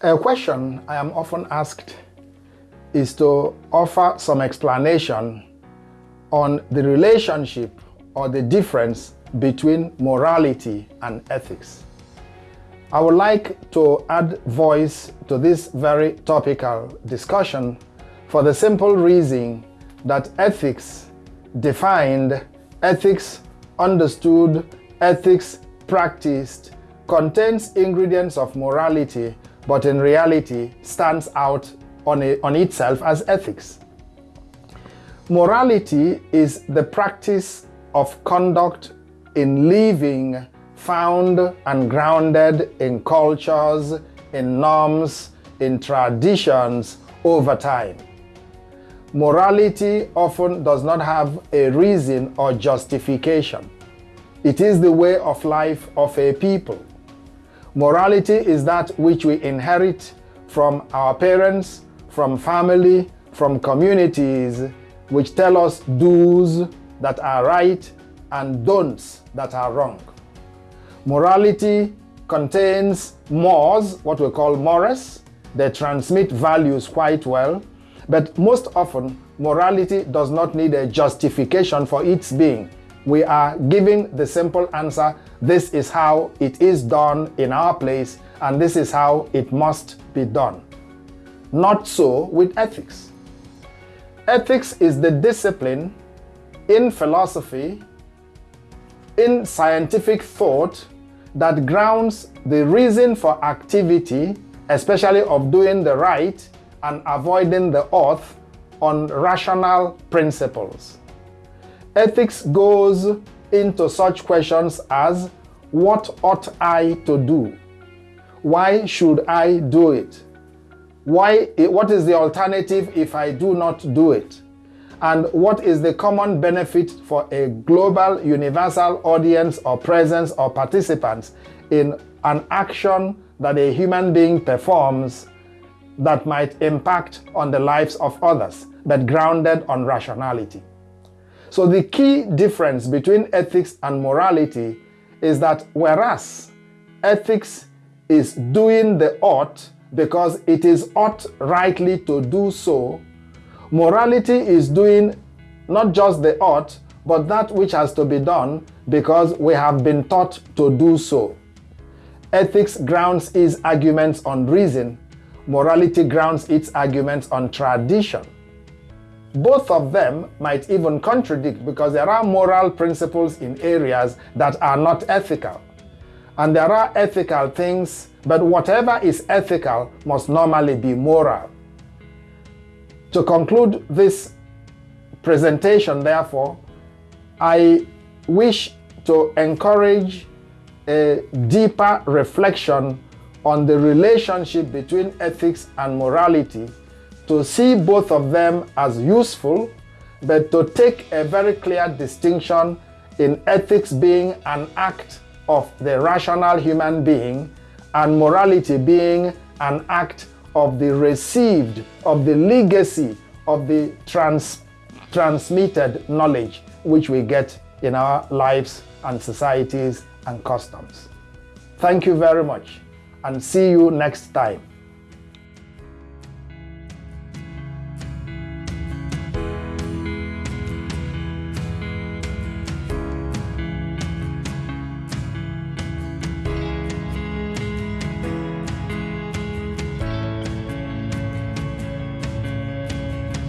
A question I am often asked is to offer some explanation on the relationship or the difference between morality and ethics. I would like to add voice to this very topical discussion for the simple reason that ethics defined, ethics understood, ethics practiced contains ingredients of morality but in reality stands out on, a, on itself as ethics. Morality is the practice of conduct in living found and grounded in cultures, in norms, in traditions over time. Morality often does not have a reason or justification. It is the way of life of a people. Morality is that which we inherit from our parents, from family, from communities, which tell us do's that are right and don'ts that are wrong. Morality contains mores, what we call mores. They transmit values quite well, but most often morality does not need a justification for its being we are giving the simple answer, this is how it is done in our place and this is how it must be done. Not so with ethics. Ethics is the discipline in philosophy, in scientific thought that grounds the reason for activity, especially of doing the right and avoiding the oath on rational principles. Ethics goes into such questions as what ought I to do? Why should I do it? Why, what is the alternative if I do not do it? And what is the common benefit for a global universal audience or presence or participants in an action that a human being performs that might impact on the lives of others, but grounded on rationality? So the key difference between ethics and morality is that whereas ethics is doing the ought because it is ought rightly to do so, morality is doing not just the ought, but that which has to be done because we have been taught to do so. Ethics grounds its arguments on reason, morality grounds its arguments on tradition. Both of them might even contradict because there are moral principles in areas that are not ethical. And there are ethical things, but whatever is ethical must normally be moral. To conclude this presentation, therefore, I wish to encourage a deeper reflection on the relationship between ethics and morality to see both of them as useful, but to take a very clear distinction in ethics being an act of the rational human being and morality being an act of the received, of the legacy of the trans transmitted knowledge which we get in our lives and societies and customs. Thank you very much and see you next time.